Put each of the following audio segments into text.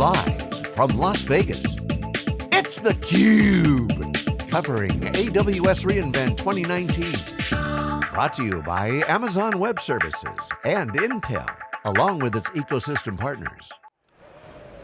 Live from Las Vegas, it's theCUBE. Covering AWS reInvent 2019. Brought to you by Amazon Web Services and Intel, along with its ecosystem partners.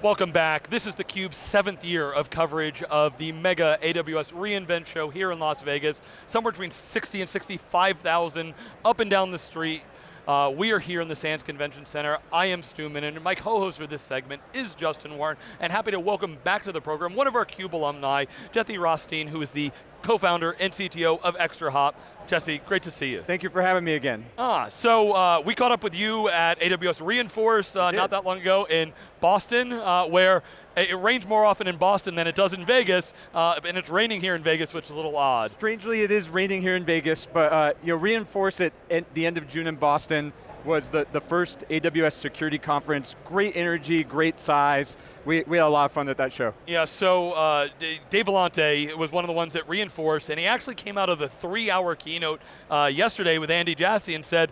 Welcome back. This is theCUBE's seventh year of coverage of the mega AWS reInvent show here in Las Vegas. Somewhere between 60 and 65,000 up and down the street. Uh, we are here in the Sands Convention Center. I am Stu Miniman, and my co-host for this segment is Justin Warren, and happy to welcome back to the program one of our CUBE alumni, Jesse Rothstein, who is the co-founder and CTO of ExtraHop. Jesse, great to see you. Thank you for having me again. Ah, so uh, we caught up with you at AWS re:Inforce uh, not that long ago in Boston, uh, where it rains more often in Boston than it does in Vegas, uh, and it's raining here in Vegas, which is a little odd. Strangely, it is raining here in Vegas, but uh, you know, re:Inforce it at the end of June in Boston was the, the first AWS security conference. Great energy, great size. We, we had a lot of fun at that show. Yeah, so uh, Dave Vellante was one of the ones that reinforced, and he actually came out of the three hour keynote uh, yesterday with Andy Jassy and said,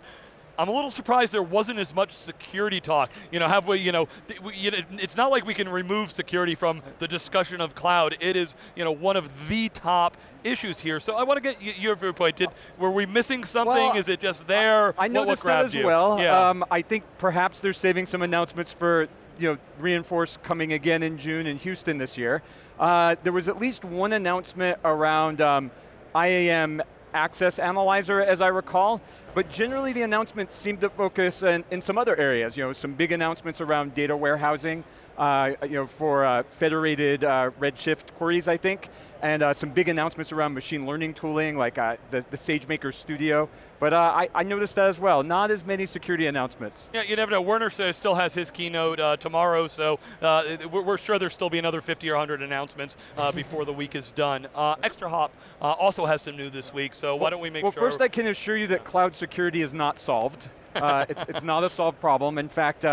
I'm a little surprised there wasn't as much security talk. You know, have we, you know, it's not like we can remove security from the discussion of cloud. It is, you know, one of the top issues here. So I want to get your viewpoint. Did, were we missing something? Well, is it just there? I, I noticed what, what that as you? well. Yeah. Um, I think perhaps they're saving some announcements for you know, re:Inforce coming again in June in Houston this year. Uh, there was at least one announcement around um, IAM Access Analyzer, as I recall, but generally the announcements seem to focus in, in some other areas, you know, some big announcements around data warehousing, uh, you know, for uh, federated uh, Redshift queries, I think, and uh, some big announcements around machine learning tooling, like uh, the, the SageMaker Studio. But uh, I, I, noticed that as well. Not as many security announcements. Yeah, you never know. Werner still has his keynote uh, tomorrow, so uh, we're, sure there'll still be another 50 or 100 announcements uh, before the week is done. Uh, ExtraHop uh, also has some new this week, so why don't we make well, sure. Well, first I can assure you that cloud security is not solved. it's, it's not a solved problem. In fact,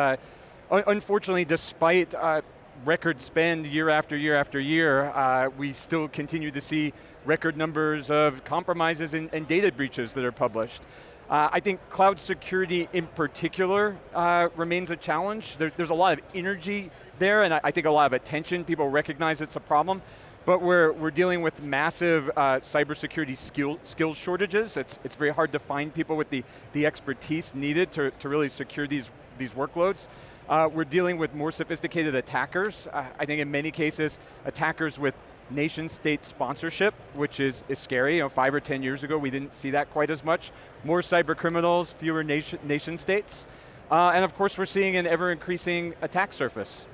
unfortunately, despite record spend year after year after year, uh, we still continue to see record numbers of compromises and, and data breaches that are published. Uh, I think cloud security in particular uh, remains a challenge. There, there's a lot of energy there and I, I, think a lot of attention. People recognize it's a problem. But we're, we're dealing with massive uh, cybersecurity skill, skills shortages. It's, it's very hard to find people with the, the expertise needed to, to really secure these, these workloads. Uh, we're dealing with more sophisticated attackers. Uh, I think in many cases, attackers with nation state sponsorship, which is, is scary. You know, five or 10 years ago, we didn't see that quite as much. More cyber criminals, fewer nation, nation states. Uh, and of course, we're seeing an ever increasing attack surface.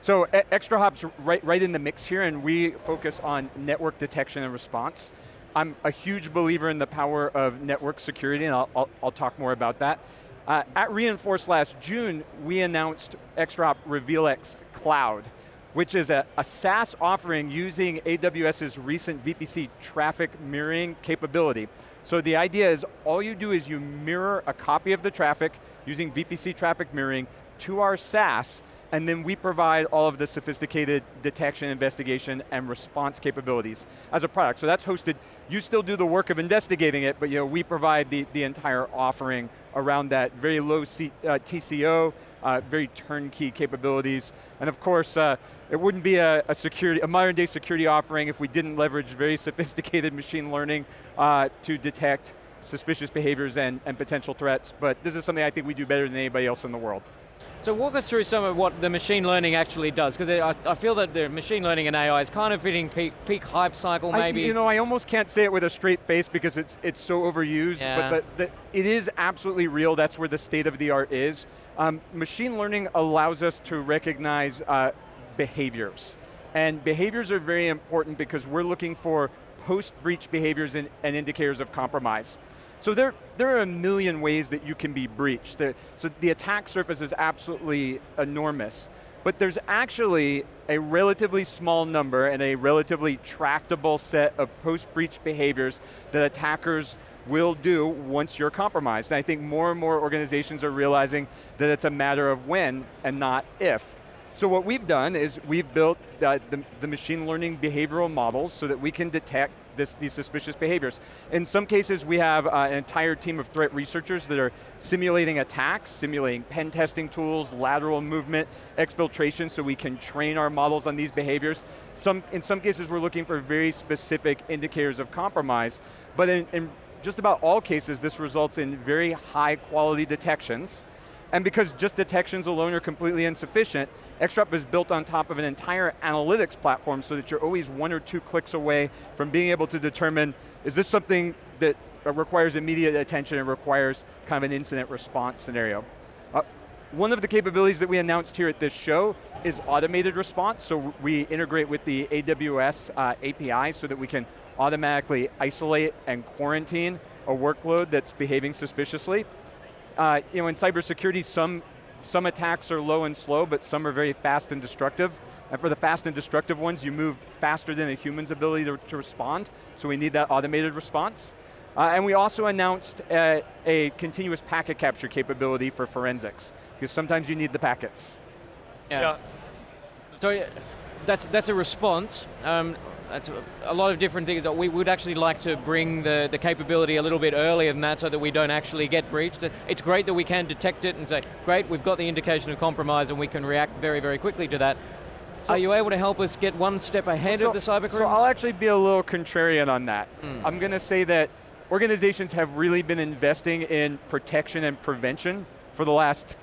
So ExtraHop's right, right in the mix here, and we focus on network detection and response. I'm a huge believer in the power of network security, and I'll, I'll, I'll talk more about that. Uh, at re:Inforce last June, we announced ExtraHop RevealX Cloud, which is a, a SaaS offering using AWS's recent VPC traffic mirroring capability. So the idea is all you do is you mirror a copy of the traffic using VPC traffic mirroring to our SaaS, and then we provide all of the sophisticated detection, investigation, and response capabilities as a product. So that's hosted, you still do the work of investigating it, but you know, we provide the, the entire offering around that very low C, uh, TCO, uh, very turnkey capabilities, and of course, uh, it wouldn't be a, a, security, a modern day security offering if we didn't leverage very sophisticated machine learning uh, to detect suspicious behaviors and, and potential threats, but this is something I think we do better than anybody else in the world. So walk us through some of what the machine learning actually does, because I, I, feel that the machine learning and AI is kind of hitting peak, peak hype cycle maybe. I, you know, I almost can't say it with a straight face because it's, it's so overused, yeah. but the, the, it is absolutely real, that's where the state of the art is. Um, machine learning allows us to recognize uh, behaviors. And behaviors are very important because we're looking for post-breach behaviors and, and indicators of compromise. So there, there are a million ways that you can be breached. So the attack surface is absolutely enormous. But there's actually a relatively small number and a relatively tractable set of post-breach behaviors that attackers will do once you're compromised. And I think more and more organizations are realizing that it's a matter of when and not if. So what we've done is we've built the, the, machine learning behavioral models so that we can detect this, these suspicious behaviors. In some cases, we have uh, an entire team of threat researchers that are simulating attacks, simulating pen testing tools, lateral movement, exfiltration, so we can train our models on these behaviors. Some, in some cases, we're looking for very specific indicators of compromise, but in, in just about all cases, this results in very high quality detections, and because just detections alone are completely insufficient, ExtraHop is built on top of an entire analytics platform so that you're always one or two clicks away from being able to determine, is this something that requires immediate attention and requires kind of an incident response scenario. Uh, one of the capabilities that we announced here at this show is automated response, so we integrate with the AWS uh, API so that we can automatically isolate and quarantine a workload that's behaving suspiciously uh, you know, in cybersecurity, some, some attacks are low and slow, but some are very fast and destructive. And for the fast and destructive ones, you move faster than a human's ability to, to respond, so we need that automated response. Uh, and we also announced a, a, continuous packet capture capability for forensics, because sometimes you need the packets. Yeah. yeah. So that's, that's a response. Um, that's a lot of different things that we would actually like to bring the, the capability a little bit earlier than that so that we don't actually get breached. It's great that we can detect it and say, great, we've got the indication of compromise and we can react very, very quickly to that. So Are you able to help us get one step ahead so, of the cyber So I'll actually be a little contrarian on that. Mm. I'm going to say that organizations have really been investing in protection and prevention for the last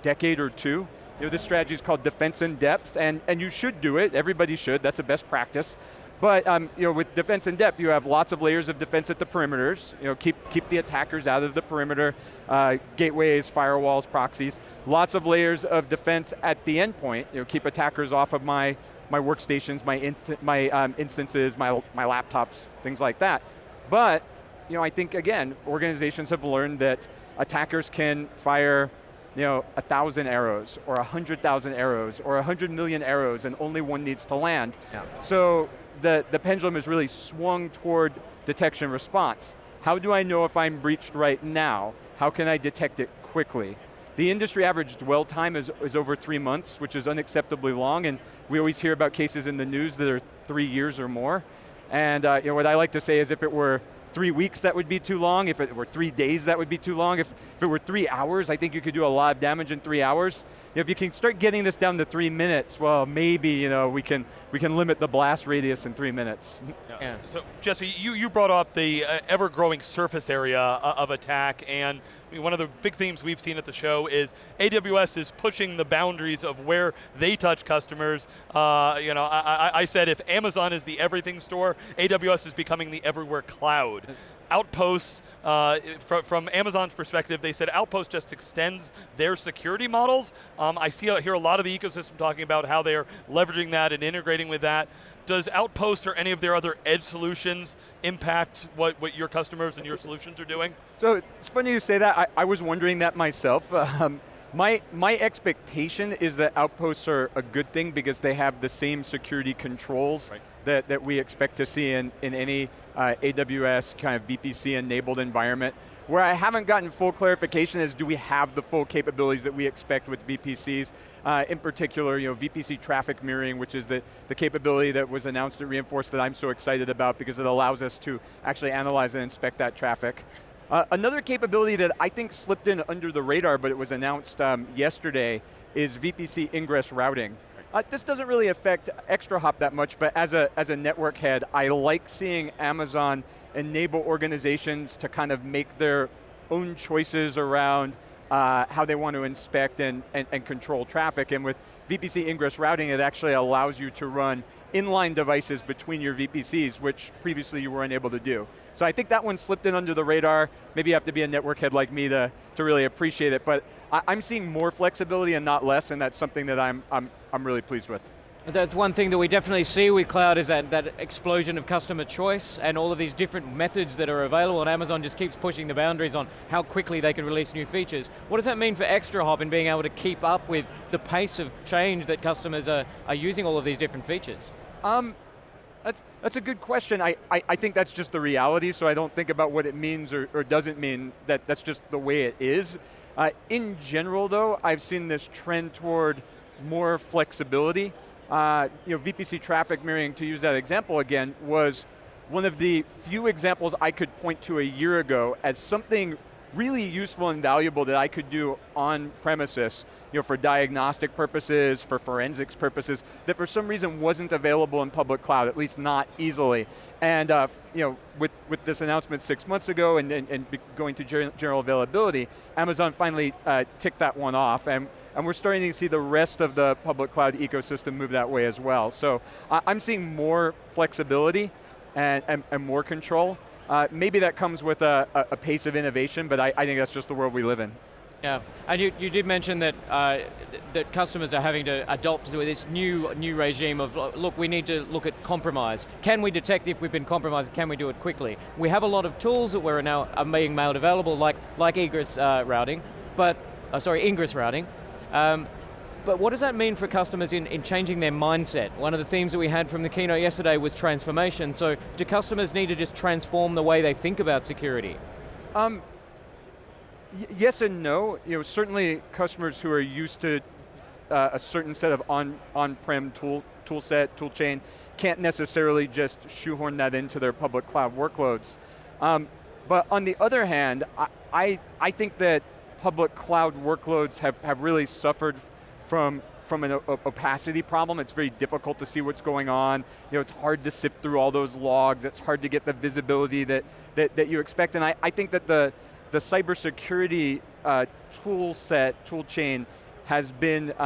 decade or two. You know, this strategy is called defense in depth, and, and you should do it, everybody should, that's a best practice. But um, you know, with defense in depth, you have lots of layers of defense at the perimeters. You know, keep, keep the attackers out of the perimeter, uh, gateways, firewalls, proxies. Lots of layers of defense at the endpoint. You know, keep attackers off of my, my workstations, my, inst my um, instances, my, my laptops, things like that. But you know, I think, again, organizations have learned that attackers can fire you know, a thousand arrows, or a hundred thousand arrows, or a hundred million arrows, and only one needs to land. Yeah. So the, the pendulum is really swung toward detection response. How do I know if I'm breached right now? How can I detect it quickly? The industry average dwell time is, is over three months, which is unacceptably long, and we always hear about cases in the news that are three years or more. And uh, you know, what I like to say is if it were three weeks, that would be too long. If it were three days, that would be too long. If, if it were three hours, I think you could do a lot of damage in three hours. If you can start getting this down to three minutes, well, maybe you know we can we can limit the blast radius in three minutes. Yeah. yeah. So Jesse, you you brought up the uh, ever-growing surface area uh, of attack, and one of the big themes we've seen at the show is AWS is pushing the boundaries of where they touch customers. Uh, you know, I, I, said if Amazon is the everything store, AWS is becoming the everywhere cloud. Outposts, uh, from, from, Amazon's perspective, they said Outpost just extends their security models. Um, I see hear a lot of the ecosystem talking about how they're leveraging that and integrating with that. Does Outpost or any of their other edge solutions impact what, what your customers and your solutions are doing? So it's funny you say that. I, I was wondering that myself. Um, my, my expectation is that outposts are a good thing because they have the same security controls right. that, that we expect to see in, in any uh, AWS kind of VPC enabled environment. Where I haven't gotten full clarification is do we have the full capabilities that we expect with VPCs? Uh, in particular, you know, VPC traffic mirroring, which is the, the capability that was announced at re:Inforce that I'm so excited about because it allows us to actually analyze and inspect that traffic. Uh, another capability that I think slipped in under the radar, but it was announced um, yesterday, is VPC ingress routing. Uh, this doesn't really affect ExtraHop that much, but as a, as a network head, I like seeing Amazon enable organizations to kind of make their own choices around uh, how they want to inspect and, and, and control traffic. And with VPC ingress routing, it actually allows you to run inline devices between your VPCs, which previously you weren't able to do. So I think that one slipped in under the radar. Maybe you have to be a network head like me to, to really appreciate it, but I, am seeing more flexibility and not less, and that's something that I'm, I'm, I'm really pleased with. That's one thing that we definitely see with cloud is that, that explosion of customer choice and all of these different methods that are available and Amazon just keeps pushing the boundaries on how quickly they can release new features. What does that mean for ExtraHop in being able to keep up with the pace of change that customers are, are using all of these different features? Um, that's, that's a good question. I, I, I, think that's just the reality, so I don't think about what it means or, or doesn't mean, that that's just the way it is. Uh, in general though, I've seen this trend toward more flexibility. Uh, you know, VPC traffic mirroring, to use that example again, was one of the few examples I could point to a year ago as something really useful and valuable that I could do on premises, you know, for diagnostic purposes, for forensics purposes, that for some reason wasn't available in public cloud, at least not easily. And uh, you know, with, with this announcement six months ago and, and, and going to general availability, Amazon finally uh, ticked that one off. And and we're starting to see the rest of the public cloud ecosystem move that way as well. So I'm seeing more flexibility and, and, and more control. Uh, maybe that comes with a, a, pace of innovation, but I, I, think that's just the world we live in. Yeah, and you, you did mention that uh, that customers are having to adopt this new new regime of look, we need to look at compromise. Can we detect if we've been compromised? Can we do it quickly? We have a lot of tools that we're now are being made available, like like egress uh, routing, but uh, sorry, ingress routing. Um, but what does that mean for customers in, in changing their mindset? One of the themes that we had from the keynote yesterday was transformation. So do customers need to just transform the way they think about security? Um, yes and no. You know, certainly customers who are used to uh, a certain set of on, on-prem tool, tool set, tool chain, can't necessarily just shoehorn that into their public cloud workloads. Um, but on the other hand, I, I, I think that public cloud workloads have, have really suffered from from an opacity problem. It's very difficult to see what's going on. You know, it's hard to sift through all those logs. It's hard to get the visibility that, that, that you expect. And I, I think that the, the cybersecurity uh, tool set, tool chain, has been